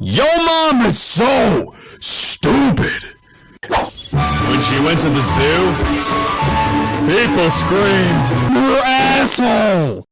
Your mom is so stupid. When she went to the zoo, people screamed, you asshole!